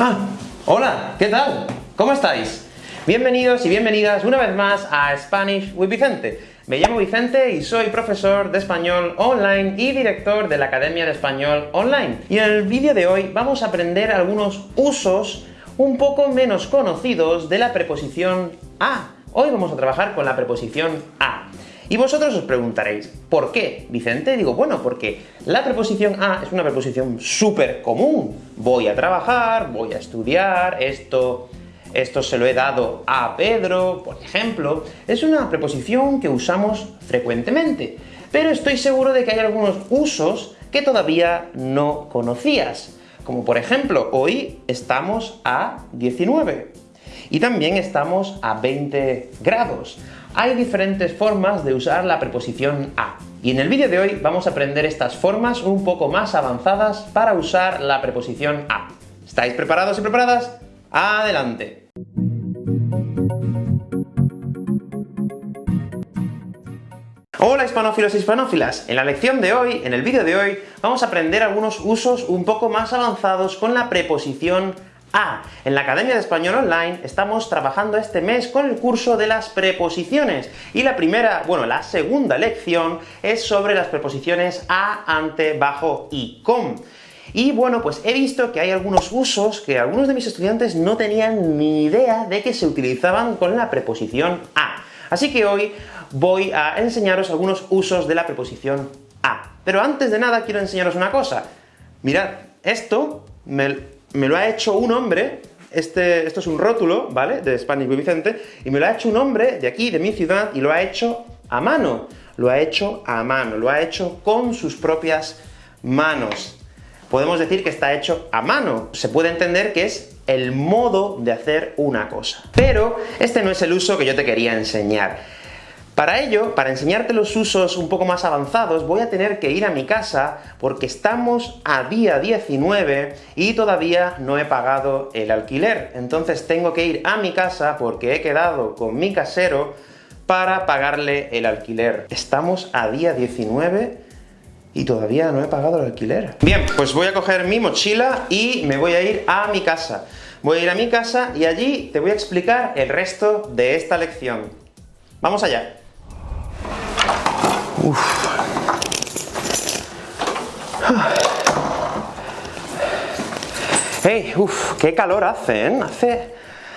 Ah, hola, ¿qué tal? ¿Cómo estáis? Bienvenidos y bienvenidas una vez más a Spanish with Vicente. Me llamo Vicente y soy profesor de español online y director de la Academia de Español Online. Y en el vídeo de hoy vamos a aprender algunos usos un poco menos conocidos de la preposición a. Hoy vamos a trabajar con la preposición a. Y vosotros os preguntaréis, ¿por qué, Vicente? Digo, bueno, porque la preposición a es una preposición súper común. Voy a trabajar, voy a estudiar, esto, esto se lo he dado a Pedro, por ejemplo. Es una preposición que usamos frecuentemente, pero estoy seguro de que hay algunos usos que todavía no conocías. Como por ejemplo, hoy estamos a 19, y también estamos a 20 grados. Hay diferentes formas de usar la preposición a, y en el vídeo de hoy vamos a aprender estas formas un poco más avanzadas para usar la preposición a. ¿Estáis preparados y preparadas? ¡Adelante! Hola hispanófilos y hispanófilas, en la lección de hoy, en el vídeo de hoy, vamos a aprender algunos usos un poco más avanzados con la preposición a. En la Academia de Español Online estamos trabajando este mes con el curso de las preposiciones, y la primera, bueno, la segunda lección es sobre las preposiciones a, ante, bajo y con. Y bueno, pues he visto que hay algunos usos que algunos de mis estudiantes no tenían ni idea de que se utilizaban con la preposición a. Así que hoy voy a enseñaros algunos usos de la preposición a. Pero antes de nada quiero enseñaros una cosa. Mirad, esto me, lo ha hecho un hombre, este, esto es un rótulo, ¿vale?, de Spanish Vicente, y me lo ha hecho un hombre de aquí, de mi ciudad, y lo ha hecho a mano. Lo ha hecho a mano, lo ha hecho con sus propias manos. Podemos decir que está hecho a mano. Se puede entender que es el modo de hacer una cosa. Pero este no es el uso que yo te quería enseñar. Para ello, para enseñarte los usos un poco más avanzados, voy a tener que ir a mi casa, porque estamos a día 19 y todavía no he pagado el alquiler. Entonces tengo que ir a mi casa, porque he quedado con mi casero, para pagarle el alquiler. Estamos a día 19 y todavía no he pagado el alquiler. Bien, pues voy a coger mi mochila y me voy a ir a mi casa. Voy a ir a mi casa y allí te voy a explicar el resto de esta lección. ¡Vamos allá! Uf. ¡Hey! ¡Uf! ¡Qué calor hace, eh! Hace,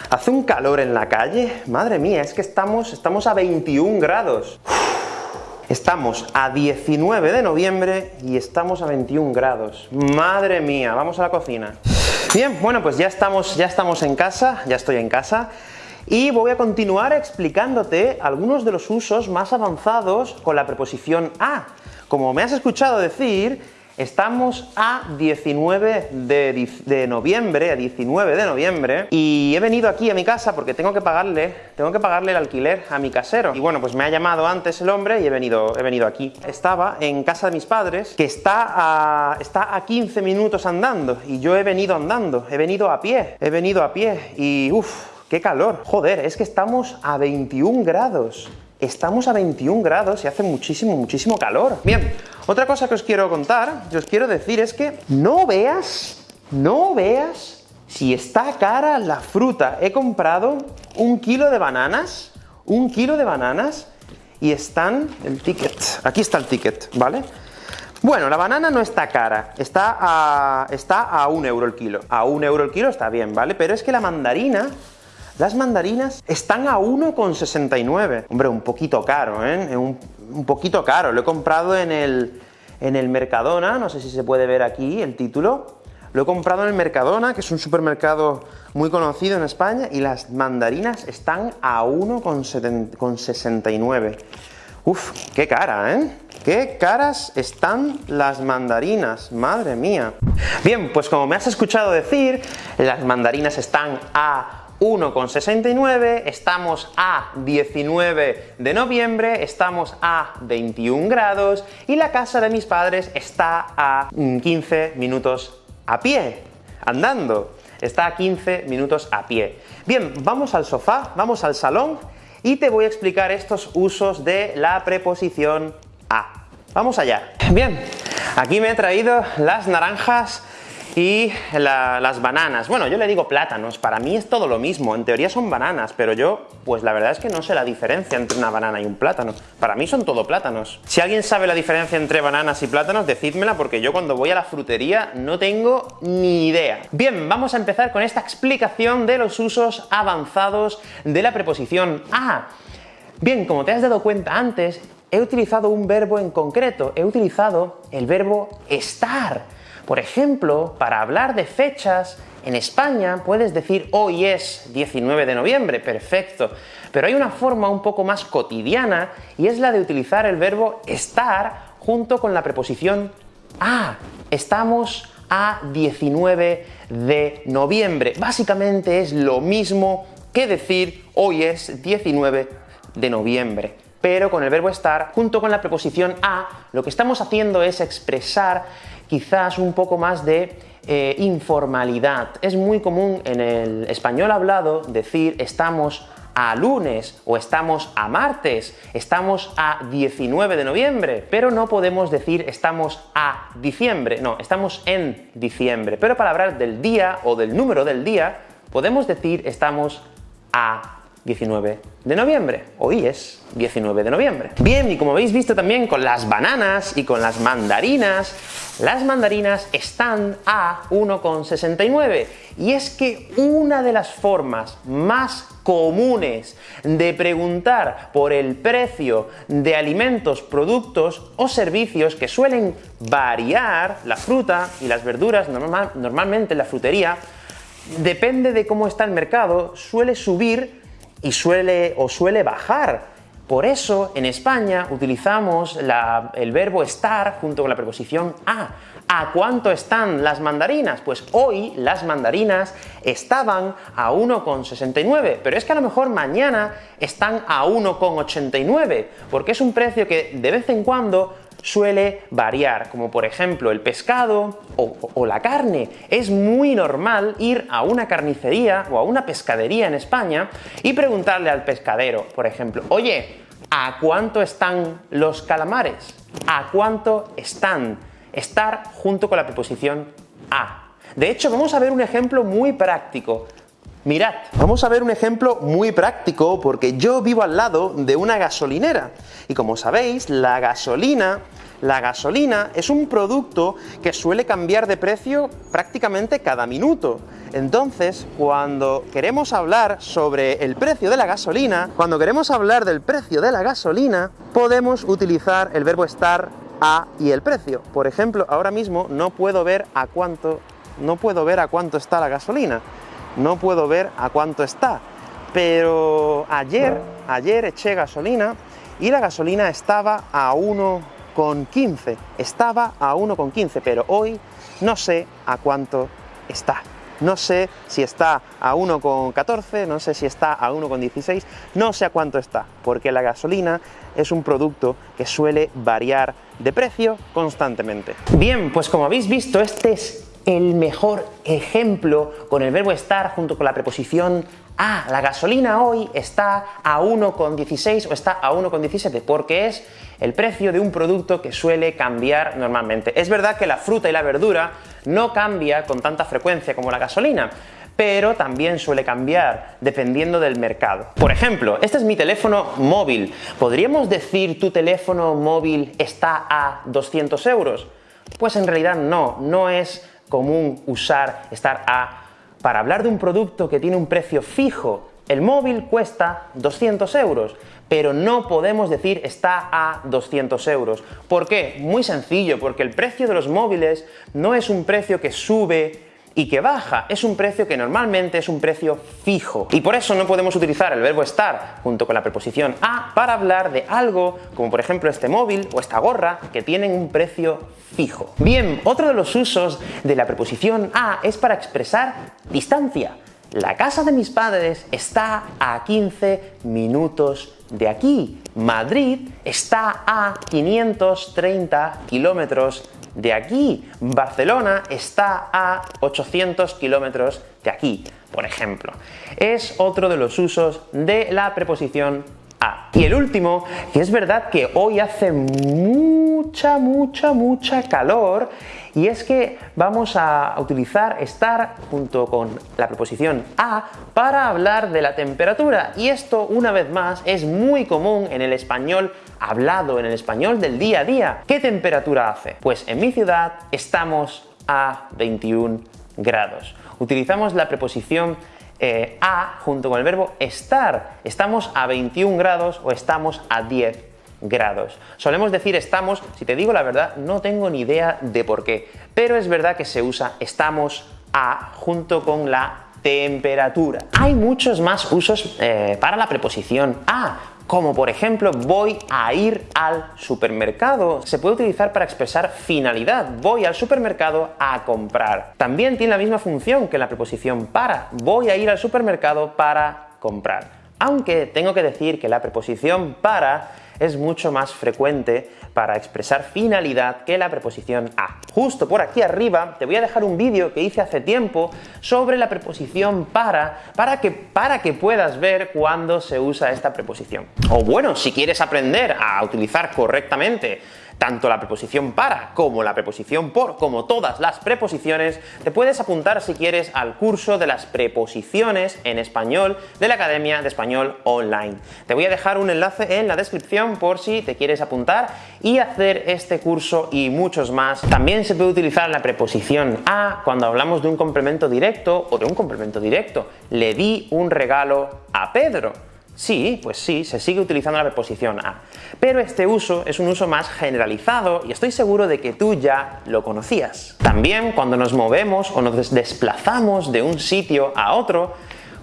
hace un calor en la calle. Madre mía, es que estamos, estamos a 21 grados. Estamos a 19 de noviembre y estamos a 21 grados. ¡Madre mía! Vamos a la cocina. Bien, bueno, pues ya estamos, ya estamos en casa, ya estoy en casa, y voy a continuar explicándote algunos de los usos más avanzados con la preposición a. Como me has escuchado decir, Estamos a 19 de, noviembre, a 19 de noviembre, y he venido aquí a mi casa porque tengo que pagarle, tengo que pagarle el alquiler a mi casero. Y bueno, pues me ha llamado antes el hombre y he venido, he venido aquí. Estaba en casa de mis padres, que está a, está a 15 minutos andando, y yo he venido andando, he venido a pie, he venido a pie, y uff, ¡Qué calor! Joder, es que estamos a 21 grados. Estamos a 21 grados y hace muchísimo, muchísimo calor. Bien, otra cosa que os quiero contar, que os quiero decir es que no veas, no veas si está cara la fruta. He comprado un kilo de bananas, un kilo de bananas, y están el ticket. Aquí está el ticket, ¿vale? Bueno, la banana no está cara, está a, está a un euro el kilo. A un euro el kilo está bien, ¿vale? Pero es que la mandarina las mandarinas están a 1,69. Hombre, un poquito caro, ¿eh? Un, poquito caro. Lo he comprado en el, en el Mercadona, no sé si se puede ver aquí el título. Lo he comprado en el Mercadona, que es un supermercado muy conocido en España, y las mandarinas están a 1,69. Uf, qué cara, ¿eh? ¡Qué caras están las mandarinas! ¡Madre mía! Bien, pues como me has escuchado decir, las mandarinas están a 1,69, estamos a 19 de noviembre, estamos a 21 grados, y la casa de mis padres está a 15 minutos a pie, andando. Está a 15 minutos a pie. Bien, vamos al sofá, vamos al salón, y te voy a explicar estos usos de la preposición a. ¡Vamos allá! Bien, aquí me he traído las naranjas y las bananas. Bueno, yo le digo plátanos, para mí es todo lo mismo, en teoría son bananas, pero yo, pues la verdad es que no sé la diferencia entre una banana y un plátano. Para mí son todo plátanos. Si alguien sabe la diferencia entre bananas y plátanos, decídmela, porque yo cuando voy a la frutería no tengo ni idea. Bien, vamos a empezar con esta explicación de los usos avanzados de la preposición a. Bien, como te has dado cuenta antes, he utilizado un verbo en concreto, he utilizado el verbo estar. Por ejemplo, para hablar de fechas, en España puedes decir hoy es 19 de noviembre, perfecto, pero hay una forma un poco más cotidiana y es la de utilizar el verbo estar junto con la preposición a. Estamos a 19 de noviembre. Básicamente es lo mismo que decir hoy es 19 de noviembre. Pero con el verbo estar, junto con la preposición a, lo que estamos haciendo es expresar quizás un poco más de eh, informalidad. Es muy común en el español hablado decir estamos a lunes o estamos a martes, estamos a 19 de noviembre, pero no podemos decir estamos a diciembre, no, estamos en diciembre. Pero para hablar del día o del número del día, podemos decir estamos a 19 de noviembre. Hoy es 19 de noviembre. Bien, y como habéis visto también con las bananas y con las mandarinas, las mandarinas están a 1,69. Y es que una de las formas más comunes de preguntar por el precio de alimentos, productos o servicios que suelen variar, la fruta y las verduras, normalmente la frutería, depende de cómo está el mercado, suele subir y suele o suele bajar. Por eso, en España utilizamos el verbo estar junto con la preposición a. ¿A cuánto están las mandarinas? Pues hoy las mandarinas estaban a 1,69, pero es que a lo mejor mañana están a 1,89, porque es un precio que de vez en cuando suele variar, como por ejemplo el pescado o, la carne. Es muy normal ir a una carnicería o a una pescadería en España y preguntarle al pescadero, por ejemplo, oye, ¿a cuánto están los calamares? ¿A cuánto están? Estar junto con la preposición a. De hecho, vamos a ver un ejemplo muy práctico. Mirad, vamos a ver un ejemplo muy práctico porque yo vivo al lado de una gasolinera y como sabéis, la gasolina la gasolina es un producto que suele cambiar de precio prácticamente cada minuto. Entonces, cuando queremos hablar sobre el precio de la gasolina, cuando queremos hablar del precio de la gasolina, podemos utilizar el verbo estar a y el precio. Por ejemplo, ahora mismo no puedo ver a cuánto, no puedo ver a cuánto está la gasolina no puedo ver a cuánto está. Pero ayer, ayer eché gasolina y la gasolina estaba a 1,15. Estaba a 1,15, pero hoy no sé a cuánto está. No sé si está a 1,14, no sé si está a 1,16, no sé a cuánto está, porque la gasolina es un producto que suele variar de precio constantemente. Bien, pues como habéis visto, este es el mejor ejemplo con el verbo estar junto con la preposición a. La gasolina hoy está a 1,16 o está a 1,17 porque es el precio de un producto que suele cambiar normalmente. Es verdad que la fruta y la verdura no cambia con tanta frecuencia como la gasolina, pero también suele cambiar dependiendo del mercado. Por ejemplo, este es mi teléfono móvil. ¿Podríamos decir tu teléfono móvil está a 200 euros? Pues en realidad no, no es común usar estar a para hablar de un producto que tiene un precio fijo. El móvil cuesta 200 euros, pero no podemos decir está a 200 euros. ¿Por qué? Muy sencillo, porque el precio de los móviles no es un precio que sube y que baja, es un precio que normalmente es un precio fijo. Y por eso no podemos utilizar el verbo estar junto con la preposición a para hablar de algo como por ejemplo este móvil o esta gorra que tienen un precio fijo. Bien, otro de los usos de la preposición a es para expresar distancia. La casa de mis padres está a 15 minutos de aquí. Madrid está a 530 kilómetros de aquí. Barcelona está a 800 kilómetros de aquí, por ejemplo. Es otro de los usos de la preposición a. Y el último, que es verdad que hoy hace muy mucha, mucha, mucha calor, y es que vamos a utilizar estar junto con la preposición a para hablar de la temperatura, y esto, una vez más, es muy común en el español hablado, en el español del día a día. ¿Qué temperatura hace? Pues en mi ciudad estamos a 21 grados. Utilizamos la preposición eh, a junto con el verbo estar. Estamos a 21 grados o estamos a 10 grados. Solemos decir estamos, si te digo la verdad, no tengo ni idea de por qué, pero es verdad que se usa estamos a junto con la temperatura. Hay muchos más usos eh, para la preposición a, como por ejemplo voy a ir al supermercado. Se puede utilizar para expresar finalidad, voy al supermercado a comprar. También tiene la misma función que la preposición para, voy a ir al supermercado para comprar. Aunque tengo que decir que la preposición para es mucho más frecuente para expresar finalidad que la preposición a. Justo por aquí arriba te voy a dejar un vídeo que hice hace tiempo sobre la preposición para, para que, para que puedas ver cuándo se usa esta preposición. O bueno, si quieres aprender a utilizar correctamente tanto la preposición para como la preposición por, como todas las preposiciones, te puedes apuntar si quieres al curso de las preposiciones en español de la Academia de Español Online. Te voy a dejar un enlace en la descripción por si te quieres apuntar y hacer este curso y muchos más. También se puede utilizar la preposición a cuando hablamos de un complemento directo o de un complemento directo. Le di un regalo a Pedro. Sí, pues sí, se sigue utilizando la preposición a. Pero este uso es un uso más generalizado y estoy seguro de que tú ya lo conocías. También cuando nos movemos o nos desplazamos de un sitio a otro,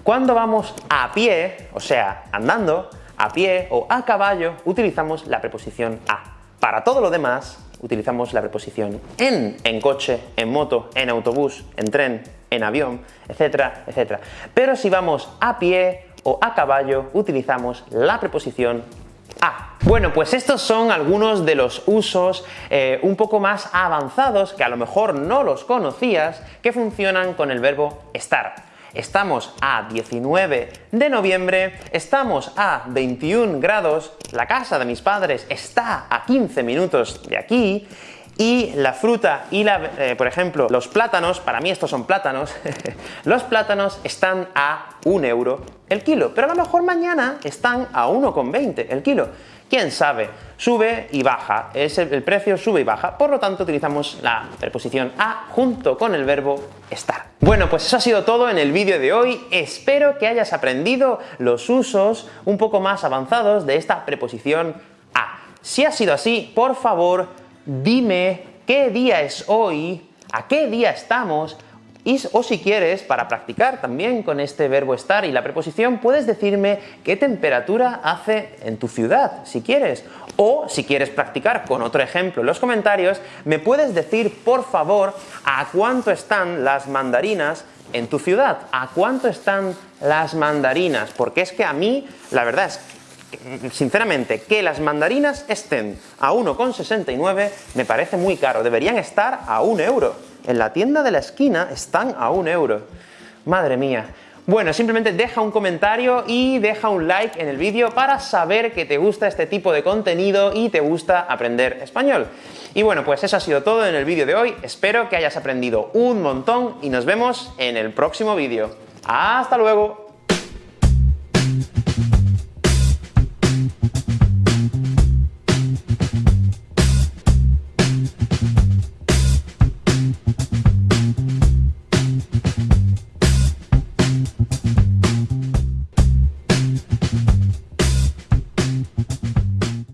cuando vamos a pie, o sea, andando, a pie o a caballo, utilizamos la preposición a. Para todo lo demás, utilizamos la preposición en, en coche, en moto, en autobús, en tren, en avión, etcétera, etcétera. Pero si vamos a pie, a caballo utilizamos la preposición a. Bueno, pues estos son algunos de los usos eh, un poco más avanzados, que a lo mejor no los conocías, que funcionan con el verbo estar. Estamos a 19 de noviembre, estamos a 21 grados, la casa de mis padres está a 15 minutos de aquí, y la fruta y, la, eh, por ejemplo, los plátanos, para mí estos son plátanos, los plátanos están a 1 euro el kilo, pero a lo mejor mañana están a 1,20 el kilo. ¿Quién sabe? Sube y baja, es el, precio sube y baja, por lo tanto utilizamos la preposición a junto con el verbo estar. Bueno, pues eso ha sido todo en el vídeo de hoy, espero que hayas aprendido los usos un poco más avanzados de esta preposición a. Si ha sido así, por favor, dime qué día es hoy, a qué día estamos, y, o si quieres, para practicar también con este verbo estar y la preposición, puedes decirme qué temperatura hace en tu ciudad, si quieres. O, si quieres practicar con otro ejemplo en los comentarios, me puedes decir, por favor, a cuánto están las mandarinas en tu ciudad, a cuánto están las mandarinas, porque es que a mí, la verdad es sinceramente, que las mandarinas estén a 1,69 me parece muy caro, deberían estar a 1 euro. En la tienda de la esquina están a 1 euro. Madre mía. Bueno, simplemente deja un comentario y deja un like en el vídeo para saber que te gusta este tipo de contenido y te gusta aprender español. Y bueno, pues eso ha sido todo en el vídeo de hoy. Espero que hayas aprendido un montón y nos vemos en el próximo vídeo. ¡Hasta luego!